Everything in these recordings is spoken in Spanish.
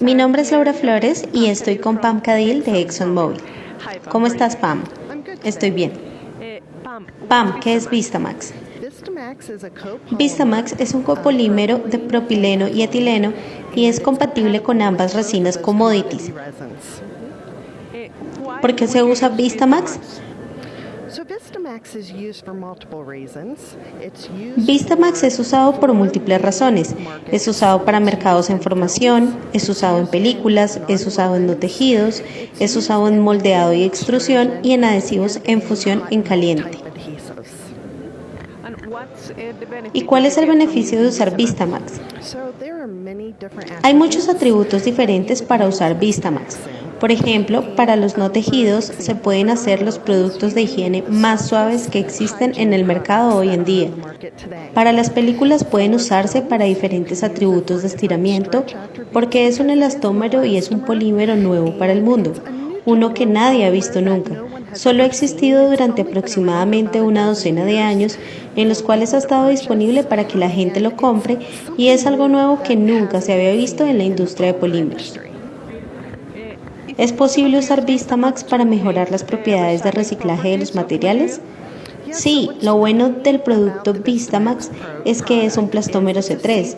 Mi nombre es Laura Flores y estoy con Pam Cadil de ExxonMobil. ¿Cómo estás, Pam? Estoy bien. Pam, ¿qué es Vistamax? Vistamax es un copolímero de propileno y etileno y es compatible con ambas resinas commodities. ¿Por qué se usa Vistamax? Vistamax es usado por múltiples razones. Es usado para mercados en formación, es usado en películas, es usado en no tejidos, es usado en moldeado y extrusión y en adhesivos en fusión en caliente. ¿Y cuál es el beneficio de usar Vistamax? Hay muchos atributos diferentes para usar Vistamax. Por ejemplo, para los no tejidos se pueden hacer los productos de higiene más suaves que existen en el mercado hoy en día. Para las películas pueden usarse para diferentes atributos de estiramiento porque es un elastómero y es un polímero nuevo para el mundo, uno que nadie ha visto nunca. Solo ha existido durante aproximadamente una docena de años en los cuales ha estado disponible para que la gente lo compre y es algo nuevo que nunca se había visto en la industria de polímeros. ¿Es posible usar Vistamax para mejorar las propiedades de reciclaje de los materiales? Sí, lo bueno del producto Vistamax es que es un plastómero C3.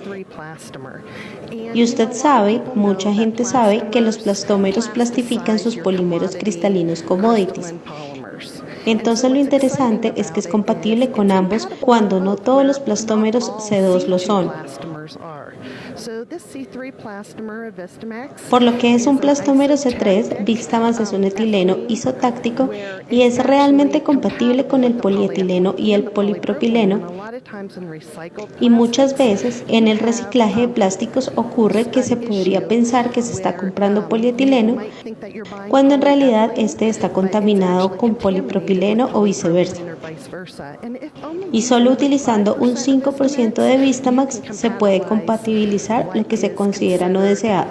Y usted sabe, mucha gente sabe, que los plastómeros plastifican sus polímeros cristalinos commodities. Entonces lo interesante es que es compatible con ambos cuando no todos los plastómeros C2 lo son. Por lo que es un plastómero C3, Vistamax es un etileno isotáctico y es realmente compatible con el polietileno y el polipropileno. Y muchas veces en el reciclaje de plásticos ocurre que se podría pensar que se está comprando polietileno cuando en realidad este está contaminado con polipropileno o viceversa. Y solo utilizando un 5% de Vistamax se puede compatibilizar lo que se considera no deseado.